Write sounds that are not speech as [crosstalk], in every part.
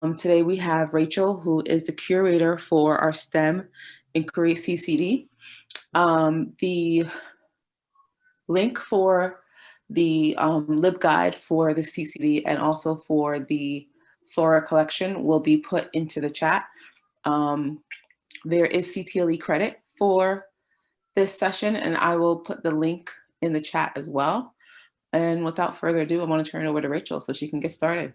Um, today we have Rachel, who is the curator for our STEM Inquiry CCD. Um, the link for the um, LibGuide for the CCD and also for the Sora collection will be put into the chat. Um, there is CTLE credit for this session and I will put the link in the chat as well. And without further ado, I want to turn it over to Rachel so she can get started.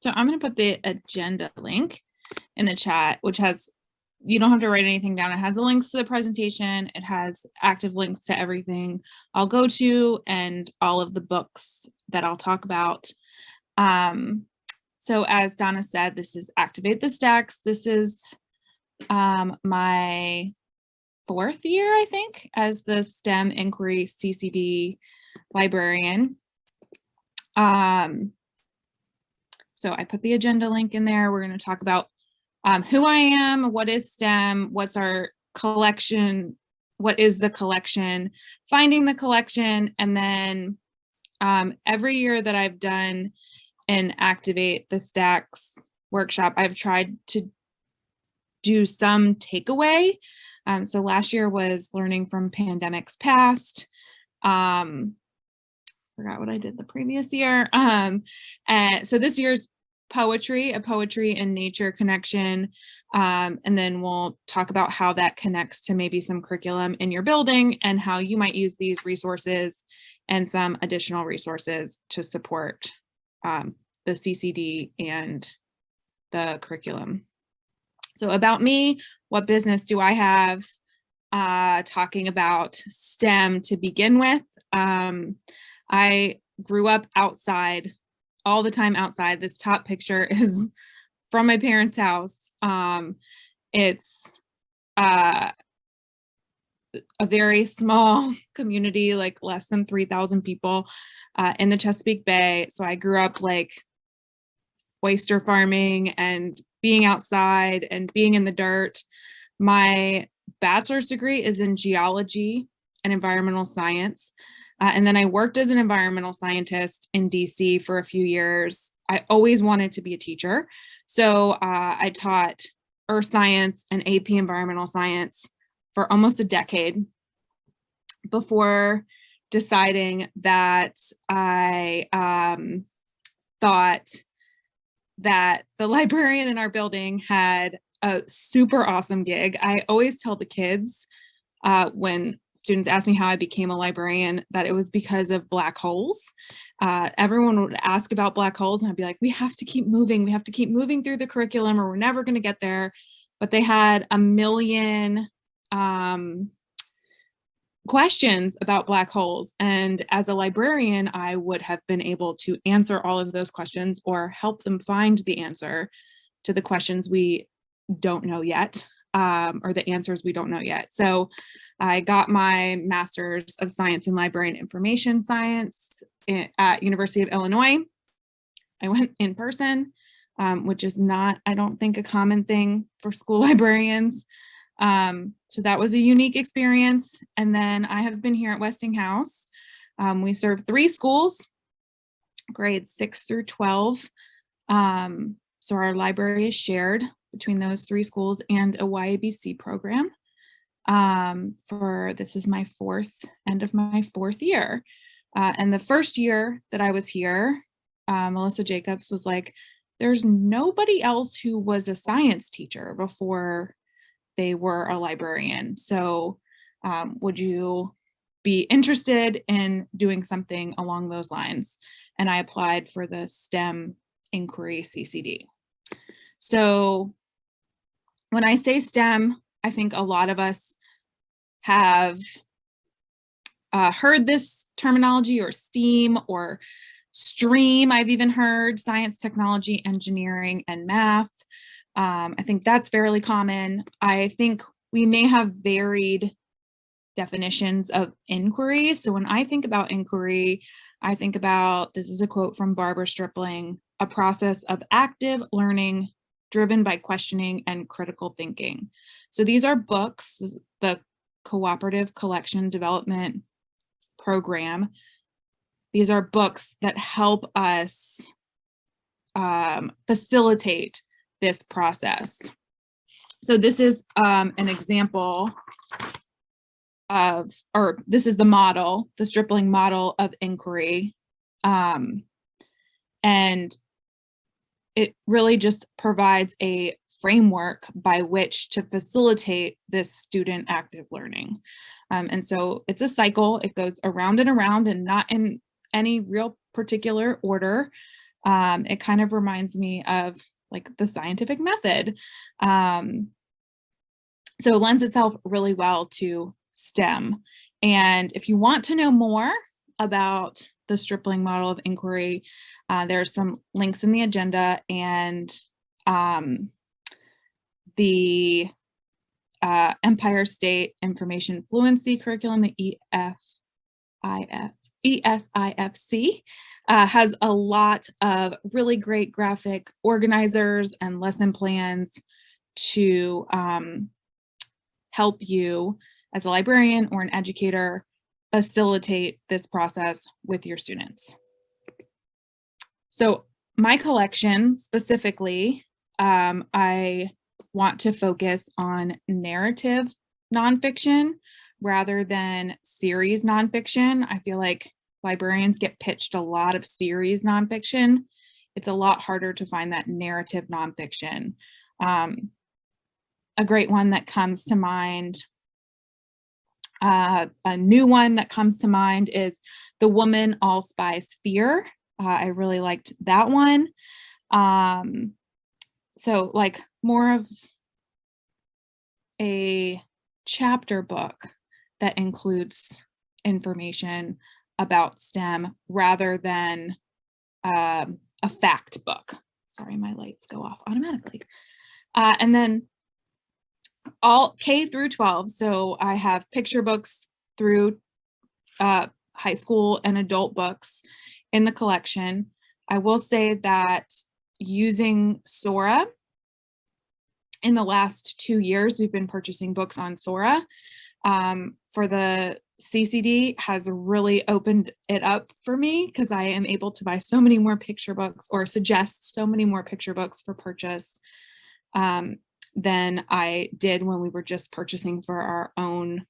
So I'm going to put the agenda link in the chat, which has, you don't have to write anything down. It has the links to the presentation. It has active links to everything I'll go to and all of the books that I'll talk about. Um, so as Donna said, this is Activate the Stacks. This is um, my fourth year, I think, as the STEM Inquiry CCD librarian. Um, so I put the agenda link in there. We're going to talk about um, who I am, what is STEM, what's our collection, what is the collection, finding the collection, and then um, every year that I've done an Activate the Stacks workshop, I've tried to do some takeaway. Um, so last year was learning from pandemics past. Um, forgot what I did the previous year. Um, and so this year's poetry, a poetry and nature connection. Um, and then we'll talk about how that connects to maybe some curriculum in your building and how you might use these resources and some additional resources to support um, the CCD and the curriculum. So about me, what business do I have? Uh, talking about STEM to begin with. Um, I grew up outside, all the time outside. This top picture [laughs] is from my parents' house. Um, it's uh, a very small [laughs] community, like less than 3,000 people uh, in the Chesapeake Bay. So I grew up like oyster farming and being outside and being in the dirt. My bachelor's degree is in geology and environmental science. Uh, and then I worked as an environmental scientist in DC for a few years. I always wanted to be a teacher. So uh, I taught earth science and AP environmental science for almost a decade before deciding that I um, thought that the [laughs] librarian in our building had a super awesome gig. I always tell the kids uh, when students ask me how I became a librarian that it was because of black holes. Uh, everyone would ask about black holes and I'd be like, we have to keep moving. We have to keep moving through the curriculum or we're never going to get there. But they had a million um, questions about black holes. And as a librarian, I would have been able to answer all of those questions or help them find the answer to the questions we don't know yet um, or the answers we don't know yet. So I got my master's of science in library and information science at University of Illinois. I went in person, um, which is not, I don't think, a common thing for school [laughs] librarians. Um, so that was a unique experience. And then I have been here at Westinghouse. Um, we serve three schools, grades six through 12. Um, so our library is shared between those three schools and a YABC program. Um, for this is my fourth end of my fourth year. Uh, and the first year that I was here, uh, Melissa Jacobs was like, there's nobody else who was a science teacher before they were a librarian. So um, would you be interested in doing something along those lines? And I applied for the STEM inquiry CCD. So when I say STEM, I think a lot of us have uh, heard this terminology or STEAM or STREAM, I've even heard science, technology, engineering, and math. Um, I think that's fairly common. I think we may have varied definitions of inquiry. So when I think about inquiry, I think about, this is a quote from Barbara Stripling, a process of active learning driven by questioning and critical thinking. So these are books, the Cooperative Collection Development Program. These are books that help us um, facilitate this process. So this is um, an example of, or this is the model, the Stripling model of inquiry. Um, and it really just provides a framework by which to facilitate this student active learning. Um, and so it's a cycle, it goes around and around and not in any real particular order. Um, it kind of reminds me of like the scientific method. Um, so it lends itself really well to STEM. And if you want to know more about the Stripling model of inquiry, uh, there's some links in the agenda and um, the uh, Empire State Information Fluency Curriculum, the EFIF, ESIFC, uh, has a lot of really great graphic organizers and lesson plans to um, help you as a librarian or an educator facilitate this process with your students. So my collection specifically, um, I want to focus on narrative nonfiction rather than series nonfiction. I feel like librarians get pitched a lot of series nonfiction. It's a lot harder to find that narrative nonfiction. Um, a great one that comes to mind, uh, a new one that comes to mind is The Woman All Spies Fear. Uh, I really liked that one. Um, so like more of a chapter book that includes information about STEM rather than um, a fact book. Sorry, my lights go off automatically. Uh, and then all K through 12. So I have picture books through uh, high school and adult books in the collection. I will say that using Sora, in the last two years, we've been purchasing books on Sora. Um, for the CCD has really opened it up for me because I am able to buy so many more picture books or suggest so many more picture books for purchase um, than I did when we were just purchasing for our own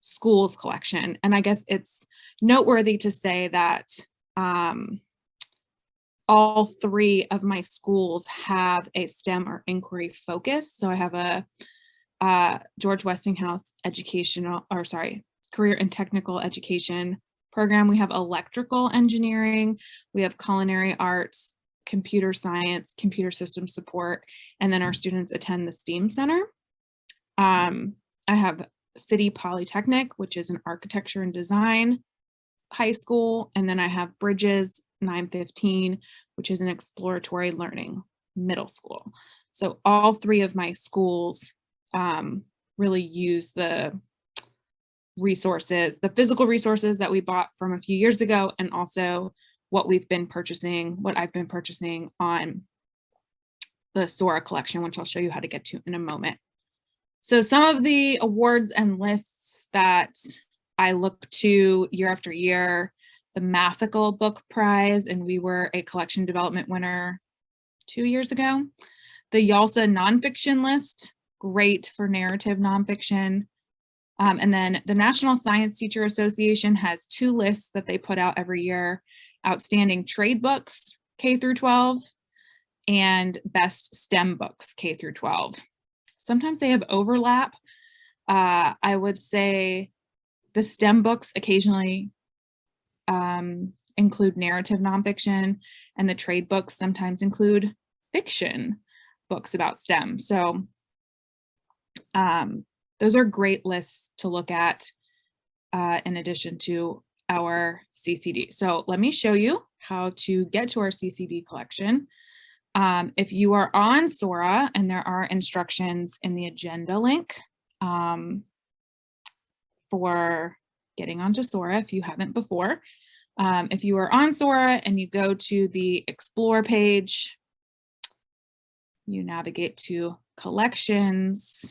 schools collection. And I guess it's noteworthy to say that um, all three of my schools have a STEM or inquiry focus. So I have a uh, George Westinghouse educational, or sorry, career and technical education program. We have electrical engineering, we have culinary arts, computer science, computer system support, and then our students attend the STEAM Center. Um, I have City Polytechnic, which is an architecture and design high school, and then I have Bridges 915, which is an exploratory learning middle school. So all three of my schools um, really use the resources, the physical resources that we bought from a few years ago, and also what we've been purchasing, what I've been purchasing on the Sora collection, which I'll show you how to get to in a moment. So some of the awards and lists that I look to year after year, the Mathical Book Prize, and we were a collection development winner two years ago. The YALSA nonfiction list, great for narrative nonfiction. Um, and then the National Science Teacher Association has two lists that they put out every year, outstanding trade books, K through 12, and best STEM books, K through 12. Sometimes they have overlap. Uh, I would say the STEM books occasionally um, include narrative nonfiction and the trade books sometimes include fiction books about STEM. So um, those are great lists to look at uh, in addition to our CCD. So let me show you how to get to our CCD collection. Um, if you are on Sora and there are instructions in the agenda link um, for getting onto Sora if you haven't before. Um, if you are on Sora and you go to the explore page, you navigate to collections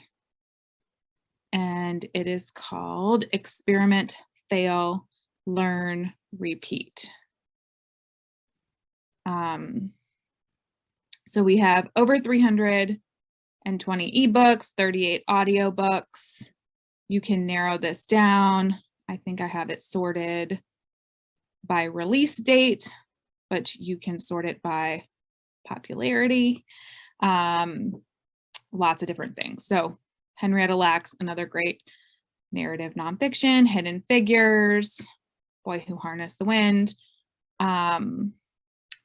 and it is called experiment, fail, learn, repeat. Um, So we have over 320 ebooks, 38 audiobooks. You can narrow this down. I think I have it sorted by release date, but you can sort it by popularity. Um, lots of different things. So Henrietta Lacks, another great narrative nonfiction, Hidden Figures, Boy Who Harnessed the Wind. Um,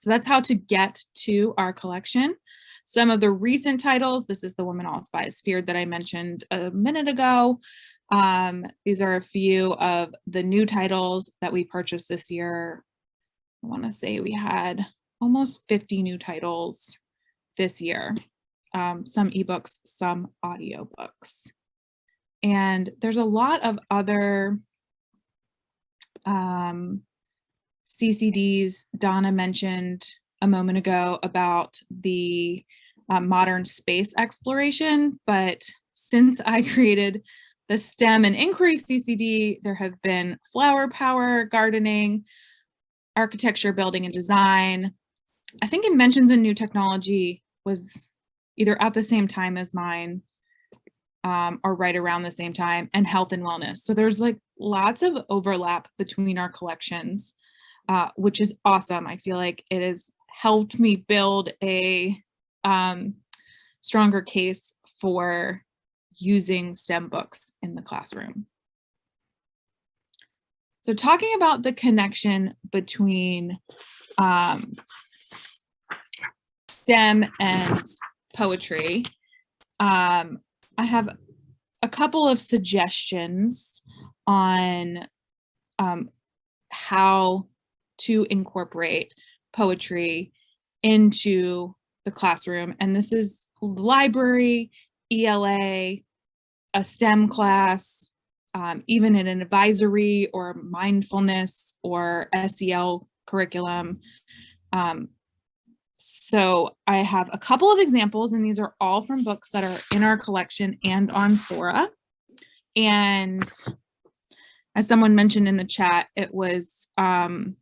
so that's how to get to our collection. Some of the recent titles, this is The Woman All Spies Feared that I mentioned a minute ago. Um, these are a few of the new titles that we purchased this year. I wanna say we had almost 50 new titles this year. Um, some ebooks, some audiobooks. And there's a lot of other um, CCDs Donna mentioned a moment ago about the uh, modern space exploration, but since I [laughs] created the STEM and inquiry CCD, there have been flower power, gardening, architecture, building and design. I think it mentions a new technology was either at the same time as mine um, or right around the same time and health and wellness. So there's like lots of overlap between our collections, uh, which is awesome. I feel like it has helped me build a um, stronger case for using STEM books in the classroom. So talking about the connection between um, STEM and poetry, um, I have a couple of suggestions on um, how to incorporate poetry into the classroom. And this is library, ELA, a STEM class, um, even in an advisory or mindfulness or SEL curriculum. Um, so I have a couple of examples and these are all from books that are in our collection and on Sora. And as someone mentioned in the chat, it was um,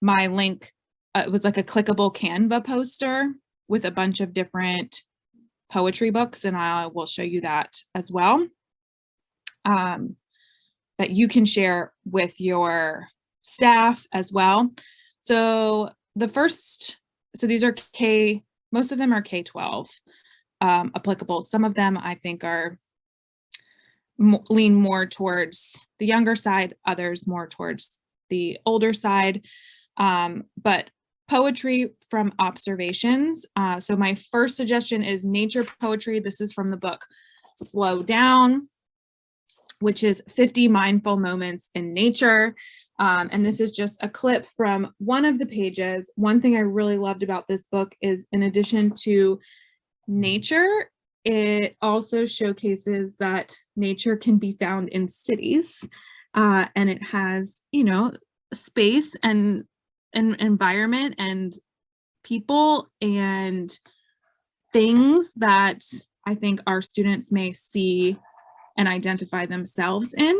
my link, uh, it was like a clickable Canva poster with a bunch of different poetry books and I will show you that as well. Um, that you can share with your staff as well. So the first so these are K, most of them are K-12 um, applicable. Some of them I think are lean more towards the younger side, others more towards the older side. Um, but poetry from observations. Uh, so my first suggestion is nature poetry. This is from the book Slow Down, which is 50 mindful moments in nature. Um, and this is just a clip from one of the pages. One thing I really loved about this book is in addition to nature, it also showcases that nature can be found in cities uh, and it has, you know, space and an environment and people and things that I think our students may see and identify themselves in.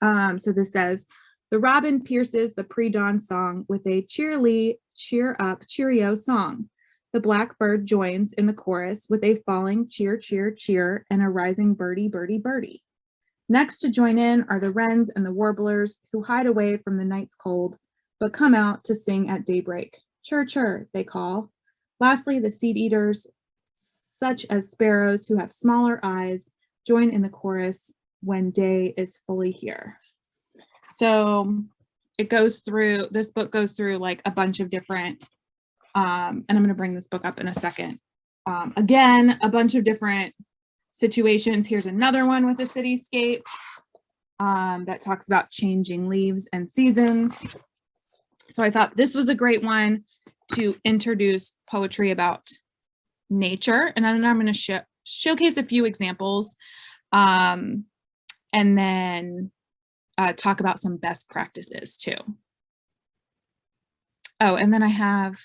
Um, so this says, the robin pierces the pre-dawn song with a cheerly, cheer up, cheerio song. The blackbird joins in the chorus with a falling cheer, cheer, cheer, and a rising birdie, birdie, birdie. Next to join in are the wrens and the warblers who hide away from the night's cold, but come out to sing at daybreak. Chir, chir, they call. Lastly, the seed eaters, such as sparrows who have smaller eyes, join in the chorus when day is fully here. So it goes through, this book goes through like a bunch of different, um, and I'm gonna bring this book up in a second. Um, again, a bunch of different situations. Here's another one with a cityscape um, that talks about changing leaves and seasons. So I thought this was a great one to introduce poetry about nature. And then I'm going to sh showcase a few examples um, and then uh, talk about some best practices too. Oh, and then I have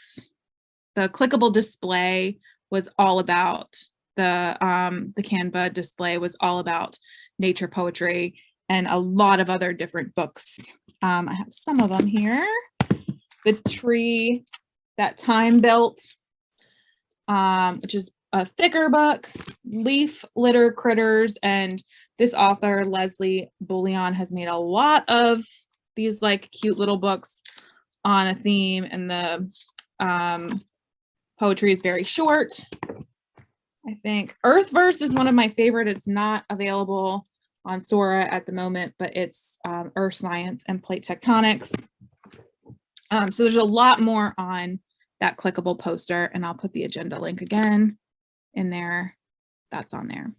the clickable display was all about the um, the Canva display was all about nature poetry and a lot of other different books. Um, I have some of them here. The tree that time built, um, which is a thicker book, Leaf Litter Critters, and this author, Leslie Bulion, has made a lot of these like cute little books on a theme, and the um, poetry is very short. I think Earthverse is one of my favorite. It's not available on Sora at the moment, but it's um, Earth Science and Plate Tectonics. Um, so there's a lot more on that clickable poster and I'll put the agenda link again in there. That's on there.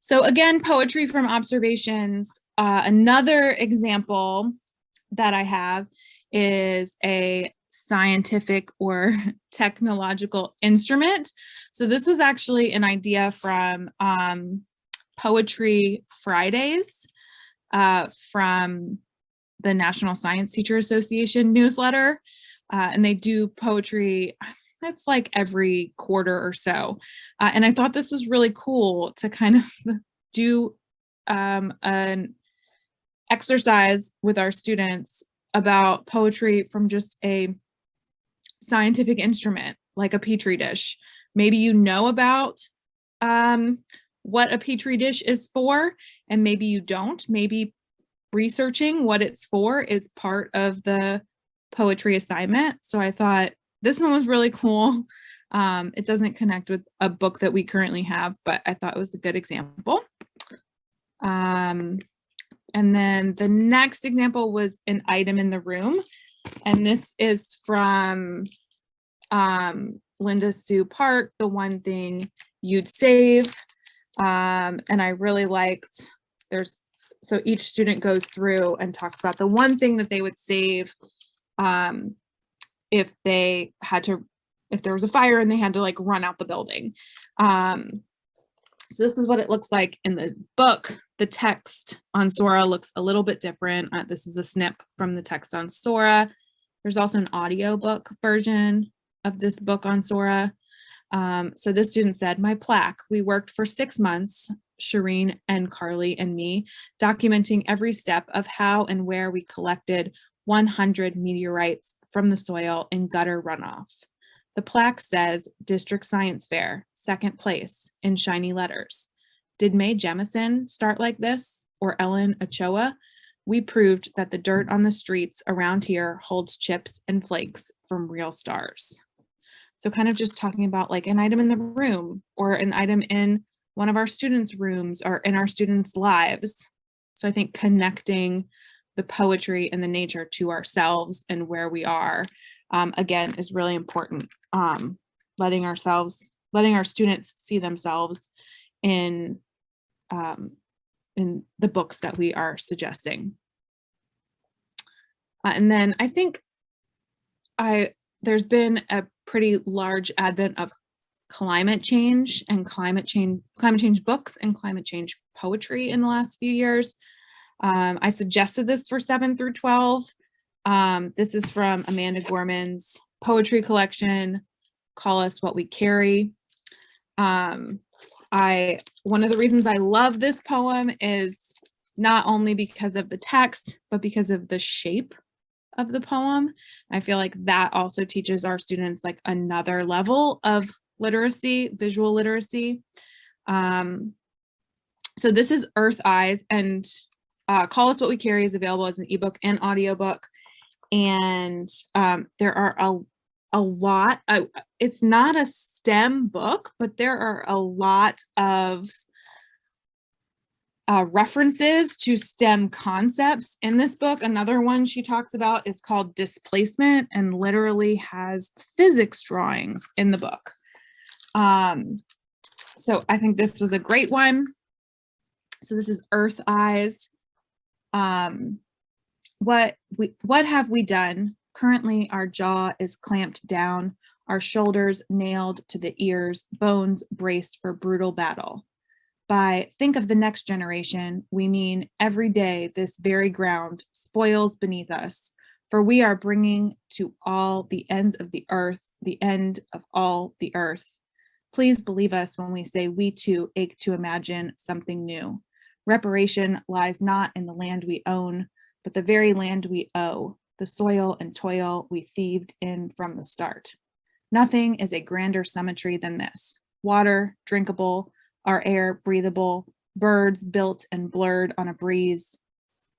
So again, poetry from observations. Uh, another example that I have is a scientific or [laughs] technological instrument. So this was actually an idea from um, Poetry Fridays uh, from the National Science Teacher Association newsletter. Uh, and they do poetry, that's like every quarter or so. Uh, and I thought this was really cool to kind of [laughs] do um, an exercise with our students about poetry from just a scientific instrument like a petri dish. Maybe you know about um, what a petri dish is for, and maybe you don't. Maybe researching what it's for is part of the poetry assignment. So I thought this one was really cool. [laughs] Um, it doesn't connect with a book that we currently have, but I thought it was a good example. Um, and then the next example was an item in the room. And this is from um, Linda Sue Park, the one thing you'd save. Um, and I really liked, there's, so each student goes through and talks about the one thing that they would save um, if they had to, if there was a fire and they had to like run out the building. Um, so this is what it looks like in the book. The text on Sora looks a little bit different. Uh, this is a snip from the text on Sora. There's also an audiobook version of this book on Sora. Um, so this student said, my plaque, we worked for six months, Shireen and Carly and me, documenting every step of how and where we collected 100 meteorites from the soil in gutter runoff. The plaque says District Science Fair, second place, in shiny letters. Did Mae Jemison start like this, or Ellen Ochoa? We proved that the dirt on the streets around here holds chips and flakes from real stars. So kind of just talking about like an item in the room or an item in one of our students' rooms or in our students' lives. So I think connecting the poetry and the nature to ourselves and where we are, um, again, is really important. Um, letting ourselves, letting our students see themselves in, um, in the books that we are suggesting. Uh, and then I think I there's been a pretty large advent of climate change and climate change climate change books and climate change poetry in the last few years. Um, I suggested this for 7 through 12. Um, this is from Amanda Gorman's poetry collection, Call Us What We Carry. Um, I One of the reasons I love this poem is not only because of the text, but because of the shape of the poem. I feel like that also teaches our students like another level of literacy, visual literacy. Um, so this is Earth Eyes and uh, Call Us What We Carry is available as an ebook and audiobook. And um, there are a, a lot, uh, it's not a STEM book, but there are a lot of uh, references to STEM concepts in this book. Another one she talks about is called displacement and literally has physics drawings in the book. Um, so I think this was a great one. So this is Earth Eyes. Um, what we what have we done? Currently, our jaw is clamped down, our shoulders nailed to the ears, bones braced for brutal battle. By think of the next generation, we mean every day this very ground spoils beneath us, for we are bringing to all the ends of the earth, the end of all the earth. Please believe us when we say we too ache to imagine something new. Reparation lies not in the land we own, but the very land we owe, the soil and toil we thieved in from the start. Nothing is a grander symmetry than this. Water, drinkable, our air, breathable, birds built and blurred on a breeze,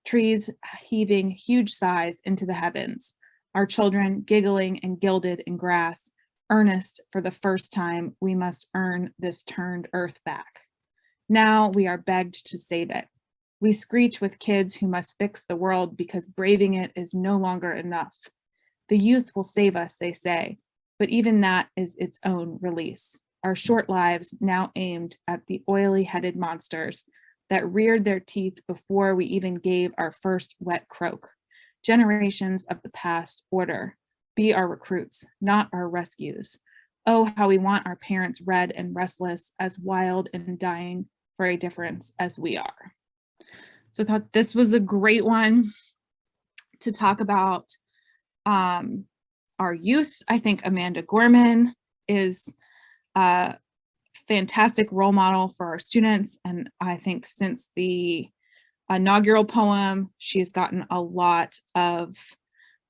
trees heaving huge sighs into the heavens, our children giggling and gilded in grass, earnest for the first time, we must earn this turned earth back. Now we are begged to save it. We screech with kids who must fix the world because braving it is no longer enough. The youth will save us, they say, but even that is its own release. Our short lives now aimed at the oily headed monsters that reared their teeth before we even gave our first wet croak. Generations of the past order, be our recruits, not our rescues. Oh, how we want our parents red and restless, as wild and dying for a difference as we are. So I thought this was a great one to talk about um, our youth. I think Amanda Gorman is a fantastic role model for our students. And I think since the inaugural poem, she's gotten a lot of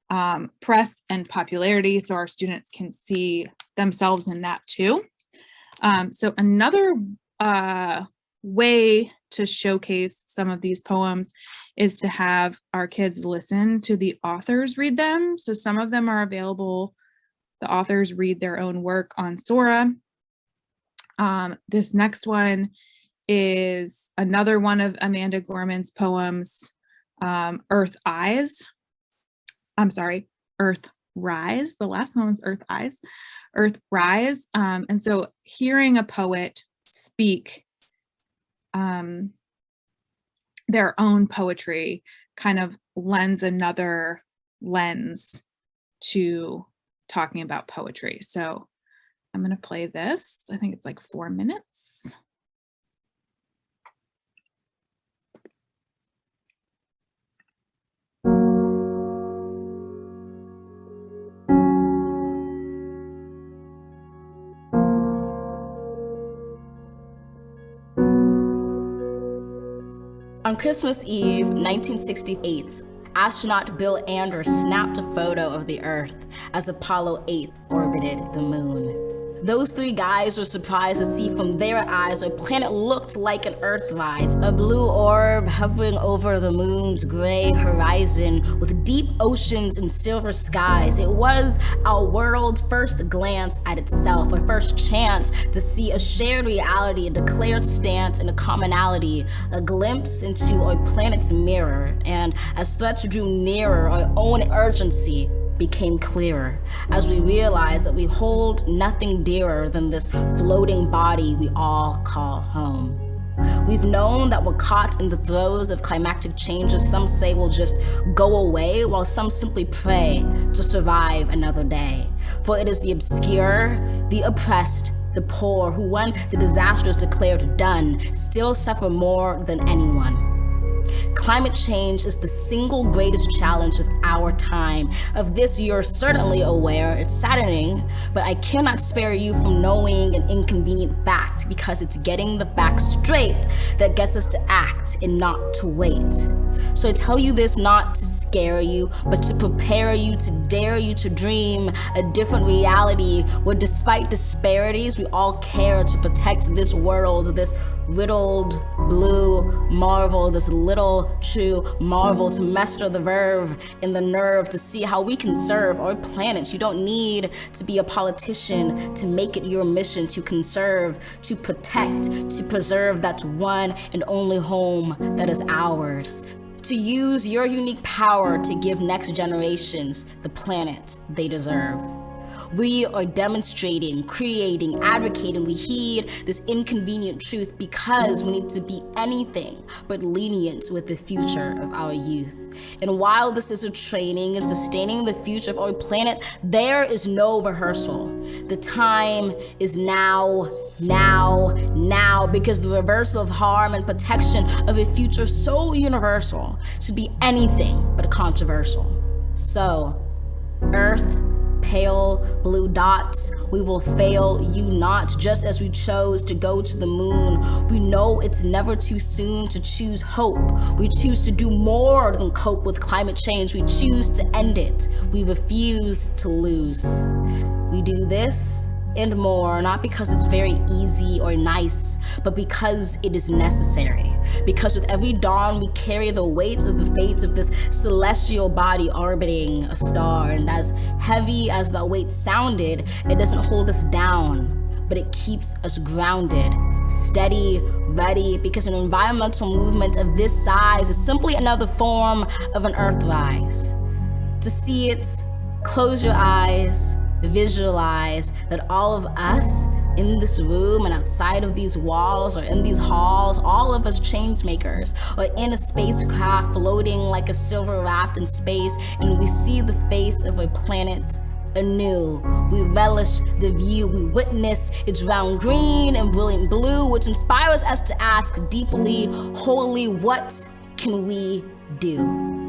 um, press and popularity so our students can see themselves in that too. Um, so another uh, way to showcase some of these poems is to have our kids listen to the authors read them. So some of them are available. The authors read their own work on Sora. Um, this next one is another one of Amanda Gorman's poems, um, Earth Eyes. I'm sorry, Earth Rise. The last one was Earth Eyes, Earth Rise. Um, and so hearing a poet speak um, their own poetry kind of lends another lens to talking about poetry. So I'm going to play this. I think it's like four minutes. On Christmas Eve, 1968, astronaut Bill Anders snapped a photo of the Earth as Apollo 8 orbited the moon. Those three guys were surprised to see from their eyes a planet looked like an Earthrise, a blue orb hovering over the moon's gray horizon with deep oceans and silver skies. It was our world's first glance at itself, a first chance to see a shared reality, a declared stance, and a commonality, a glimpse into our planet's mirror. And as threats drew nearer, our own urgency became clearer as we realized that we hold nothing dearer than this floating body we all call home. We've known that we're caught in the throes of climactic changes some say will just go away, while some simply pray to survive another day. For it is the obscure, the oppressed, the poor, who when the disaster is declared done, still suffer more than anyone. Climate change is the single greatest challenge of our time. Of this, you're certainly aware. It's saddening, but I cannot spare you from knowing an inconvenient fact because it's getting the facts straight that gets us to act and not to wait. So I tell you this not to scare you, but to prepare you, to dare you to dream a different reality where despite disparities, we all care to protect this world, this riddled blue marvel, this little true marvel to master the verve and the nerve to see how we can serve our planet. You don't need to be a politician to make it your mission to conserve, to protect, to preserve that one and only home that is ours to use your unique power to give next generations the planet they deserve. We are demonstrating, creating, advocating. We heed this inconvenient truth because we need to be anything but lenient with the future of our youth. And while this is a training and sustaining the future of our planet, there is no rehearsal. The time is now, now, now, because the reversal of harm and protection of a future so universal should be anything but a controversial. So, Earth, pale blue dots. We will fail you not, just as we chose to go to the moon. We know it's never too soon to choose hope. We choose to do more than cope with climate change. We choose to end it. We refuse to lose. We do this and more, not because it's very easy or nice, but because it is necessary. Because with every dawn, we carry the weights of the fates of this celestial body orbiting a star. And as heavy as that weight sounded, it doesn't hold us down, but it keeps us grounded, steady, ready, because an environmental movement of this size is simply another form of an earthrise. To see it, close your eyes, visualize that all of us in this room and outside of these walls or in these halls, all of us change makers or in a spacecraft floating like a silver raft in space and we see the face of a planet anew. We relish the view, we witness its round green and brilliant blue, which inspires us to ask deeply, wholly, what can we do?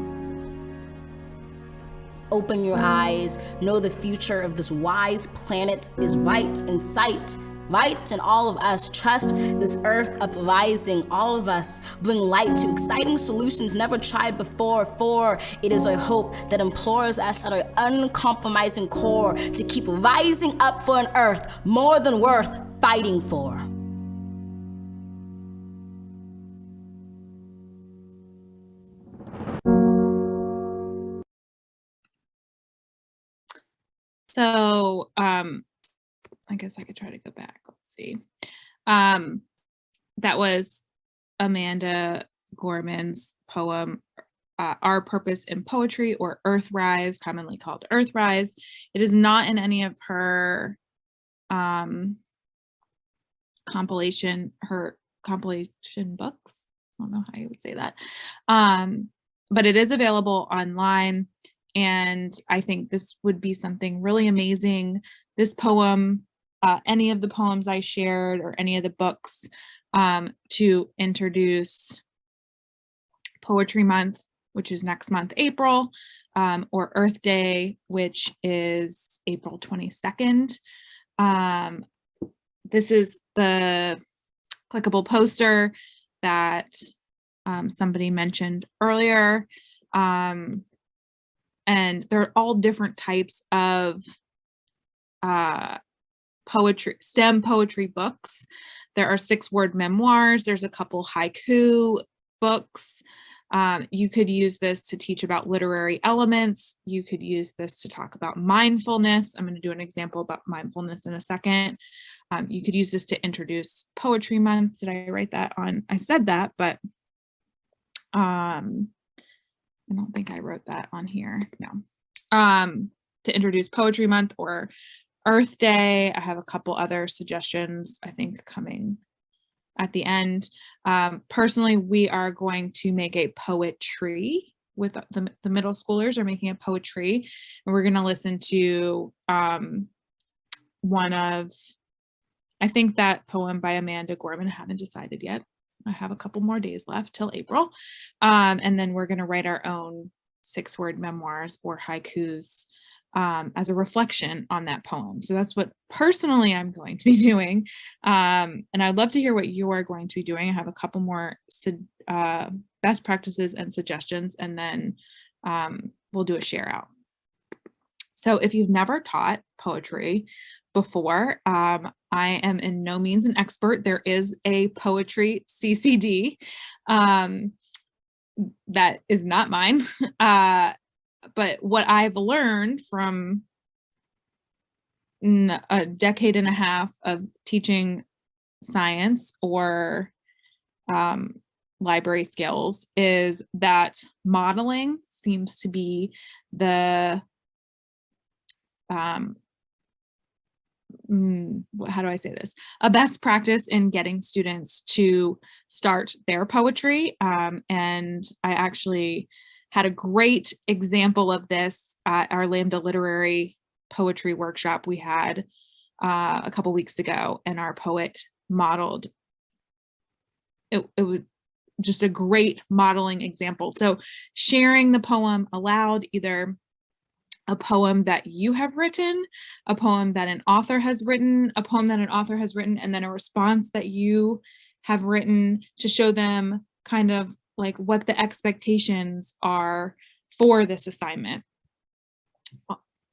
Open your eyes, know the future of this wise planet is right in sight. Right and all of us trust this earth uprising. All of us bring light to exciting solutions never tried before. For it is our hope that implores us at our uncompromising core to keep rising up for an earth more than worth fighting for. So um, I guess I could try to go back. Let's see. Um, that was Amanda Gorman's poem, uh, Our Purpose in Poetry or Earthrise, commonly called Earthrise. It is not in any of her um, compilation, her compilation books. I don't know how you would say that. Um, but it is available online. And I think this would be something really amazing. This poem, uh, any of the poems I shared or any of the books um, to introduce Poetry Month, which is next month, April, um, or Earth Day, which is April 22nd. Um, this is the clickable poster that um, somebody mentioned earlier. Um, and they're all different types of uh, poetry, STEM poetry books. There are six word memoirs. There's a couple haiku books. Um, you could use this to teach about literary elements. You could use this to talk about mindfulness. I'm going to do an example about mindfulness in a second. Um, you could use this to introduce poetry month. Did I write that on? I said that, but um, I don't think I wrote that on here. No. Um, to introduce Poetry Month or Earth Day. I have a couple other suggestions, I think, coming at the end. Um, personally, we are going to make a poetry with the, the middle schoolers are making a poetry and we're going to listen to um, one of, I think that poem by Amanda Gorman, I haven't decided yet. I have a couple more days left till April. Um, and then we're going to write our own six word memoirs or haikus um, as a reflection on that poem. So that's what personally I'm going to be [laughs] doing. Um, and I'd love to hear what you are going to be doing. I have a couple more uh, best practices and suggestions, and then um, we'll do a share out. So if you've never taught poetry, before. Um, I am in no means an expert. There is a poetry CCD um, that is not mine. [laughs] Uh, but what I've learned from a decade and a half of teaching science or um, library skills is that modeling seems to be the um, mm, how do I say this? A best practice in getting students to start their poetry. Um, and I actually had a great example of this at our Lambda Literary Poetry Workshop we had uh, a couple weeks ago, and our poet modeled. It, it was just a great modeling example. So sharing the poem aloud, either a poem that you have written, a poem that an author has written, a poem that an author has written, and then a response that you have written to show them kind of like what the expectations are for this assignment.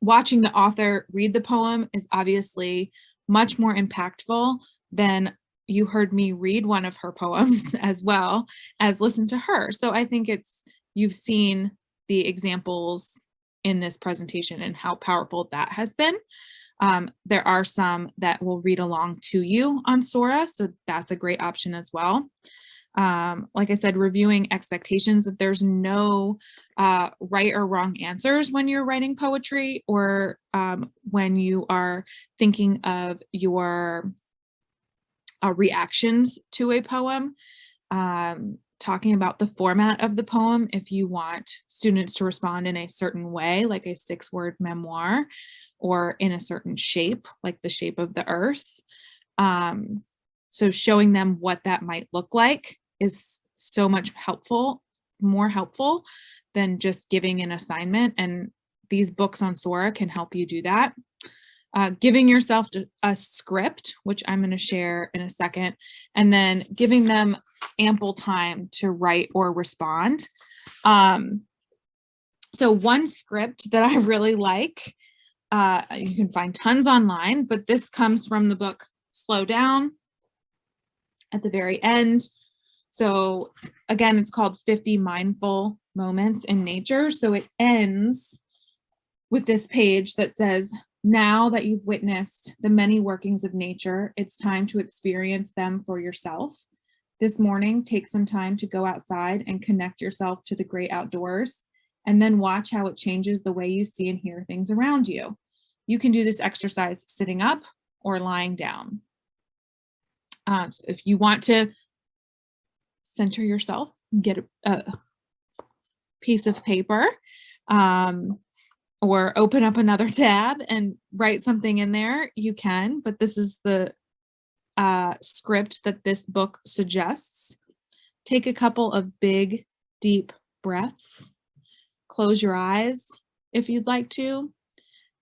Watching the author read the poem is obviously much more impactful than you heard me read one of her [laughs] poems as well as listen to her. So I think it's, you've seen the examples in this presentation and how powerful that has been. Um, there are some that will read along to you on Sora, so that's a great option as well. Um, like I said, reviewing expectations that there's no uh, right or wrong answers when you're writing poetry or um, when you are thinking of your uh, reactions to a poem. Um, talking about the format of the poem if you want students to respond in a certain way, like a six word memoir, or in a certain shape, like the shape of the earth. Um, so showing them what that might look like is so much helpful, more helpful than just giving an assignment. And these books on Sora can help you do that. Uh, giving yourself a script, which I'm going to share in a second, and then giving them ample time to write or respond. Um, so one script that I [laughs] really like, uh, you can find tons online, but this comes from the book Slow Down at the very end. So again, it's called 50 Mindful Moments in Nature. So it ends with this page that says, now that you've witnessed the many workings of nature, it's time to experience them for yourself. This morning, take some time to go outside and connect yourself to the great outdoors, and then watch how it changes the way you see and hear things around you. You can do this exercise sitting up or lying down. Um, so if you want to center yourself, get a, a piece of paper, um, or open up another [laughs] tab and write something in there, you can, but this is the uh, script that this book suggests. Take a couple of big, deep breaths. Close your eyes if you'd like to.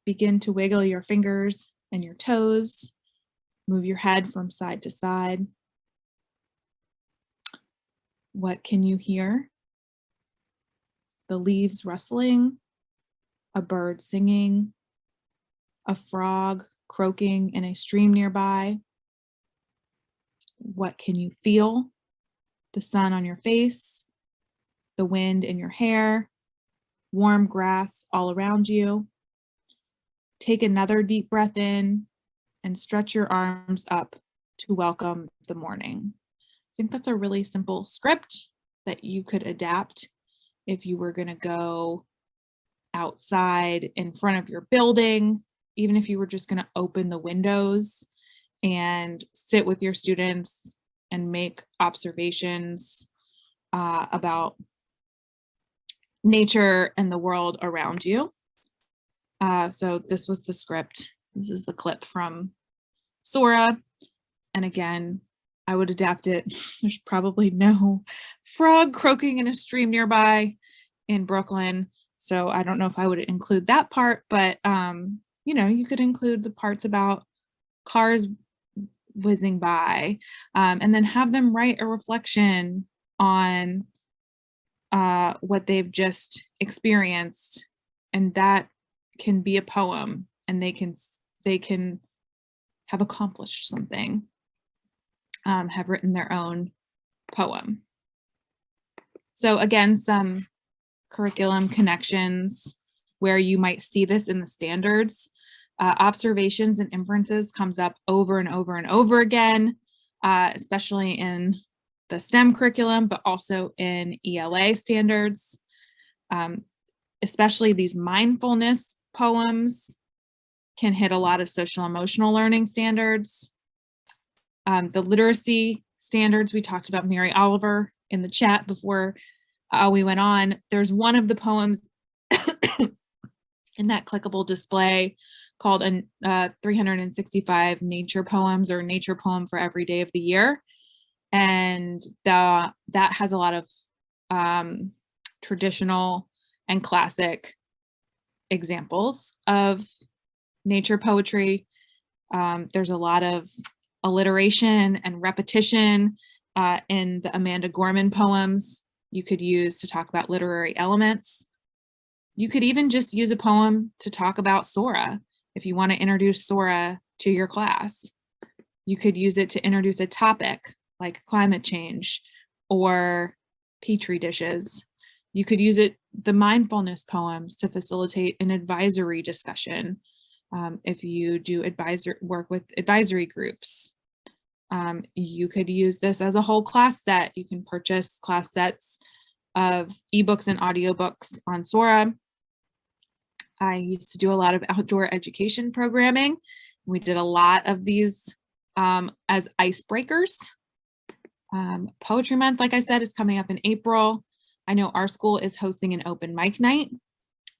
Begin to wiggle your fingers and your toes. Move your head from side to side. What can you hear? The leaves rustling, a bird singing, a frog croaking in a stream nearby. What can you feel? The sun on your face, the wind in your hair, warm grass all around you. Take another deep breath in and stretch your arms up to welcome the morning. I think that's a really simple script that you could adapt if you were going to go outside in front of your building, even if you were just going to open the windows and sit with your students and make observations uh, about nature and the world around you. Uh, so this was the script. This is the clip from Sora. And again, I would adapt it. [laughs] There's probably no frog croaking in a stream nearby in Brooklyn. So I don't know if I would include that part, but um, you know, you could include the parts about cars whizzing by um, and then have them write a reflection on uh, what they've just experienced. And that can be a poem and they can, they can have accomplished something, um, have written their own poem. So again, some curriculum connections where you might see this in the standards. Uh, observations and inferences comes up over and over and over again, uh, especially in the STEM curriculum, but also in ELA standards. Um, especially these mindfulness poems can hit a lot of social emotional learning standards. Um, the literacy standards, we talked about Mary Oliver in the chat before uh, we went on. There's one of the poems [coughs] in that clickable display called a uh, 365 nature poems or nature poem for every day of the year. And the, that has a lot of um, traditional and classic examples of nature poetry. Um, there's a lot of alliteration and repetition uh, in the Amanda Gorman poems you could use to talk about literary elements. You could even just use a poem to talk about Sora if you want to introduce Sora to your class. You could use it to introduce a topic like climate change or petri dishes. You could use it, the mindfulness poems to facilitate an advisory discussion um, if you do advisor work with advisory groups. Um, you could use this as a whole class set. You can purchase class sets of ebooks and audiobooks on Sora. I used to do a lot of outdoor education programming. We did a lot of these um, as icebreakers. Um, Poetry Month, like I said, is coming up in April. I know our school is hosting an open mic night.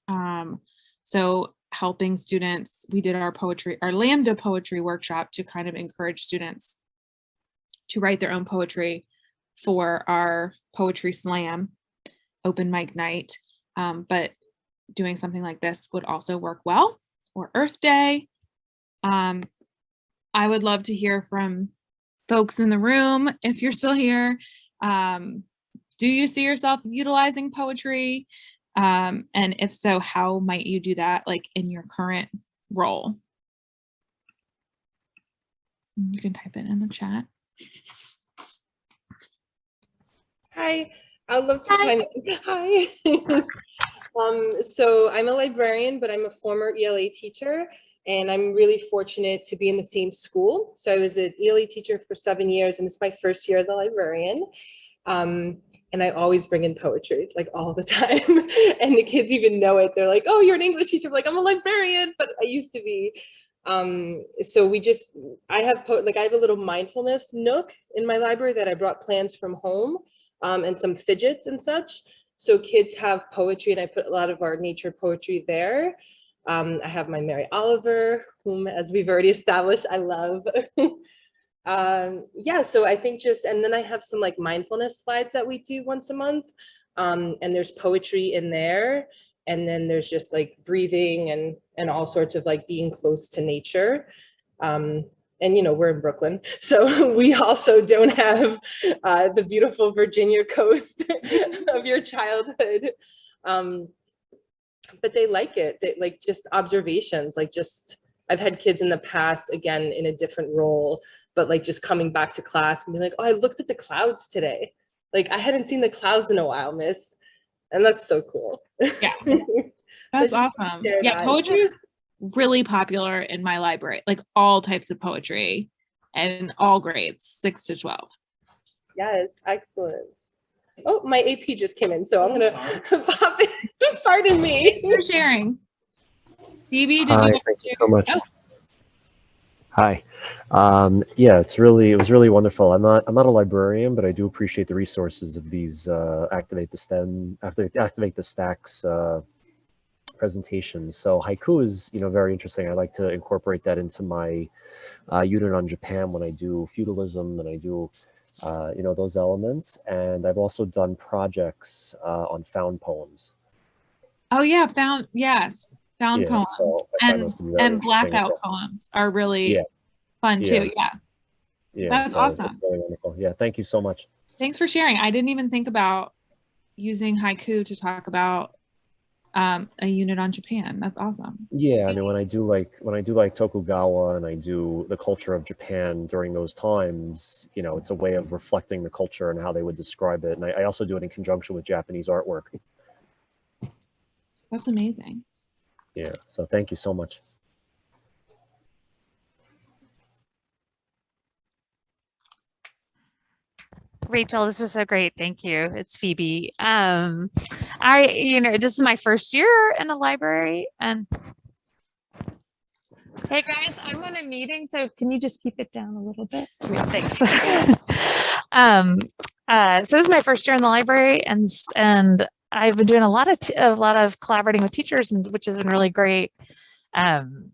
Um, so helping students, we did our poetry, our Lambda poetry workshop to kind of encourage students to write their own poetry for our poetry slam open mic night. Um, but doing something like this would also work well or Earth Day. Um, I would love to hear from folks in the room if you're still here. Um, do you see yourself utilizing poetry? Um, and if so, how might you do that like in your current role? You can type it in the chat. Hi, I'd love to Hi. [laughs] Hi. [laughs] um, so I'm a librarian, but I'm a former ELA teacher, and I'm really fortunate to be in the same school. So I was an ELA teacher for seven years, and it's my first year as a librarian. Um, and I always bring in poetry, like all the [laughs] time. and the kids even know it. They're like, oh, you're an English teacher. I'm like, I'm a librarian, but I used to be. Um, so we just, I have, like I have a little mindfulness nook in my library that I brought plans from home um, and some fidgets and such. So kids have poetry and I put a lot of our nature poetry there. Um, I have my Mary Oliver, whom as we've already established, I love. [laughs] um, yeah, so I think just, and then I have some like mindfulness slides that we do once a month. Um, and there's poetry in there. And then there's just like breathing and, and all sorts of like being close to nature. Um, and you know we're in Brooklyn, [laughs] so [laughs] we also don't have uh, the beautiful Virginia coast [laughs] of your childhood. Um, but they like it. They like just observations, like just I've had kids in the past, again in a different role, but like just coming back to class and being like, oh, I looked at the clouds today. Like I hadn't seen the clouds in a while, miss. And that's so cool. Yeah. [laughs] That's just awesome. Yeah, that. poetry is really popular in my library, like all types of poetry and all grades, six to 12. Yes, excellent. Oh, my AP just came in, so I'm oh, gonna [laughs] pop in. [laughs] Pardon me. You're sharing. Phoebe, did Hi, you? thank you so much. Oh. Hi. Um, yeah, it's really it was really wonderful. I'm not I'm not a librarian, but I do appreciate the resources of these uh, activate the STEM activate activate the stacks uh, presentations. So haiku is you know very interesting. I like to incorporate that into my uh, unit on Japan when I do feudalism and I do uh, you know those elements. And I've also done projects uh, on found poems. Oh yeah, found, yes, found Yeah, poems so and, those to be very and blackout poems are really Yeah. Fun Yeah. too. Yeah. Yeah, That's so awesome. Really wonderful. Yeah, thank you so much. Thanks for sharing. I didn't even think about using haiku to talk about um, a unit on Japan. That's awesome. Yeah, I mean, when I do like when I do like Tokugawa and I do the culture of Japan during those times, you know, it's a way of reflecting the culture and how they would describe it. And I, I also do it in conjunction with Japanese artwork. That's amazing. Yeah, so thank you so much. Rachel, this was so great. Thank you. It's Phoebe. Um, I, you know, this is my first year in the library and hey guys, I'm on a meeting, so can you just keep it down a little bit? Yeah, thanks. [laughs] um, uh, so this is my first year in the library and, and I've been doing a lot of, a lot of collaborating with teachers and which has been really great. Um,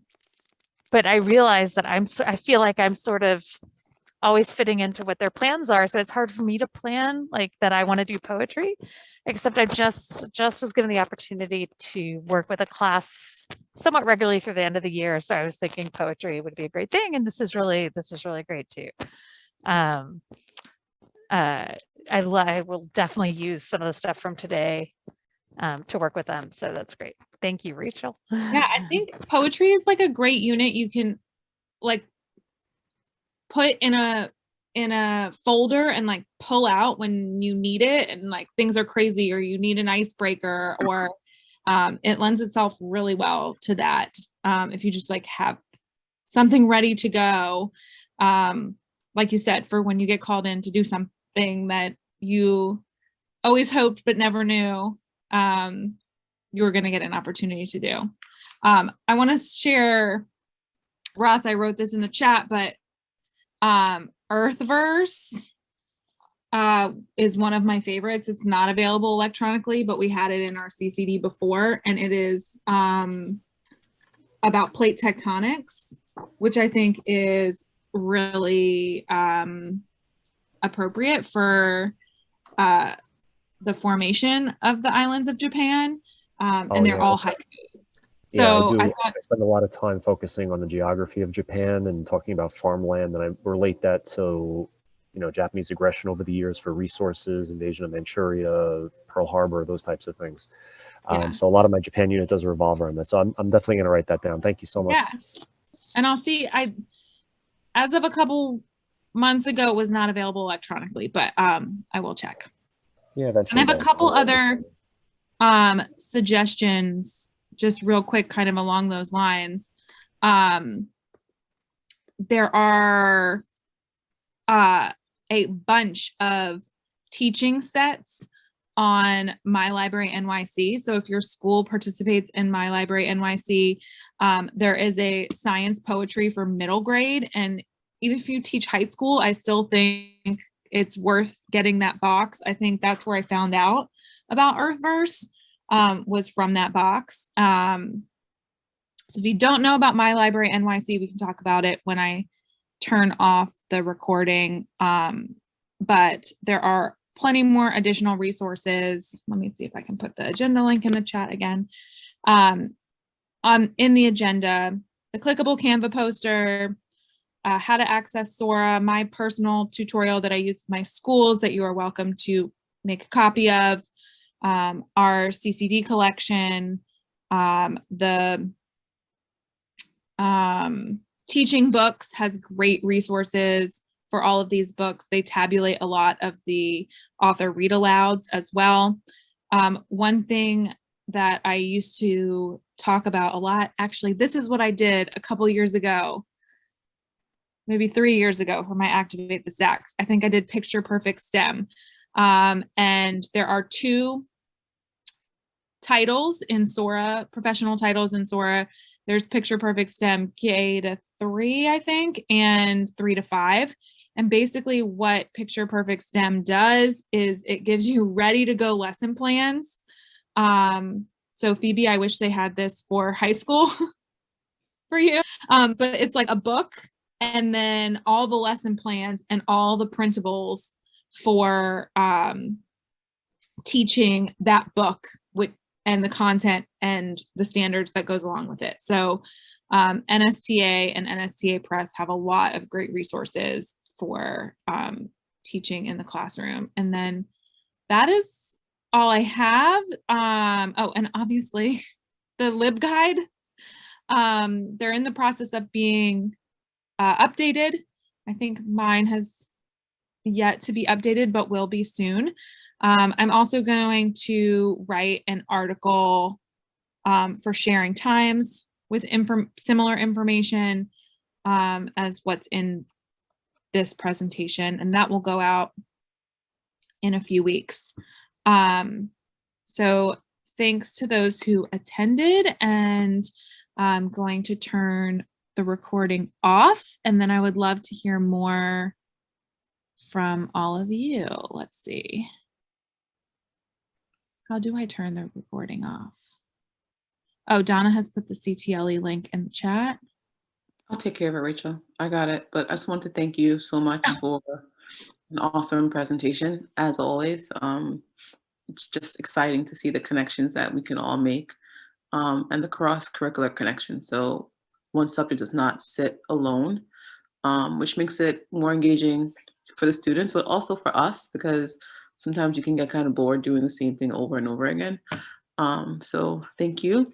but I realize that I'm, so- I feel like I'm sort of always fitting into what their plans are. So it's hard for me to plan like that I want to do poetry, except I just just was given the opportunity to work with a class somewhat regularly through the end of the year. So I was thinking poetry would be a great thing. And this is really this is really great too. Um, uh, I, I will definitely use some of the stuff from today um, to work with them. So that's great. Thank you, Rachel. Yeah, I think [laughs] poetry is like a great unit you can like put in a in a folder and like pull out when you need it and like things are crazy or you need an icebreaker or um, it lends itself really well to that um, if you just like have something ready to go um, like you said for when you get called in to do something that you always hoped but never knew um, you were going to get an opportunity to do. Um, i want to share ross i wrote this in the chat but um, Earthverse uh, is one of my favorites. It's not available electronically, but we had it in our CCD before, and it is um, about plate tectonics, which I think is really um, appropriate for uh, the formation of the islands of Japan, um, Oh, and they're yeah, all okay. Haikus. Yeah, I, do. I I, spend a lot of time focusing on the geography of Japan and talking about farmland, and I relate that to, you know, Japanese aggression over the years for resources, invasion of Manchuria, Pearl Harbor, those types of things. Yeah. Um, so a lot of my Japan unit does revolve around that. So I'm, I'm definitely going to write that down. Thank you so much. Yeah. And I'll see, I, as of a couple months ago, it was not available electronically, but um, I will check. Yeah, eventually. And I have a couple other um, suggestions, just real quick, kind of along those lines. Um, there are uh, a bunch of teaching sets on My Library NYC. So if your school participates in My Library NYC, um, there is a science poetry for middle grade. And even if you teach high school, I still think it's worth getting that box. I think that's where I found out about Earthverse um, was from that box. Um, so if you don't know about My Library NYC, we can talk about it when I turn off the recording. Um, but there are plenty more additional resources. Let me see if I can put the agenda link in the chat again. Um, on in the agenda, the clickable Canva poster, uh, how to access Sora, my personal tutorial that I use with my schools that you are welcome to make a copy of, um, our CCD collection, um, the um, teaching books has great resources for all of these books. They tabulate a lot of the author read alouds as well. Um, one thing that I used to talk about a lot, actually, this is what I did a couple years ago, maybe three years ago for my Activate the Stacks. I think I did Picture Perfect STEM. Um, and there are two titles in Sora, professional titles in Sora. There's Picture Perfect STEM K to three, I think, and three to five. And basically what Picture Perfect STEM does is it gives you [laughs] ready to go lesson plans. Um, so Phoebe, I wish they had this for high school [laughs] for you. Um, but it's like a book and then all the lesson plans and all the printables for um, teaching that book and the content and the standards that goes along with it. So um, NSTA and NSTA Press have a lot of great resources for um, teaching in the classroom. And then that is all I have. Um, oh, and obviously [laughs] the LibGuide, um, they're in the process of being uh, updated. I think mine has yet to be updated, but will be soon. Um, I'm also going to write an article um, for sharing times with inform similar information um, as what's in this presentation, and that will go out in a few weeks. Um, so thanks to those who attended and I'm going to turn the recording off and then I would love to hear more from all of you. Let's see. How do I turn the recording off? Oh, Donna has put the CTLE link in the chat. I'll take care of it, Rachel. I got it. But I just want to thank you so much for an awesome presentation, as always. Um, it's just exciting to see the connections that we can all make um, and the cross-curricular connections. So one subject does not sit alone, um, which makes it more engaging for the students, but also for us, because sometimes you can get kind of bored doing the same thing over and over again. Um, so thank you.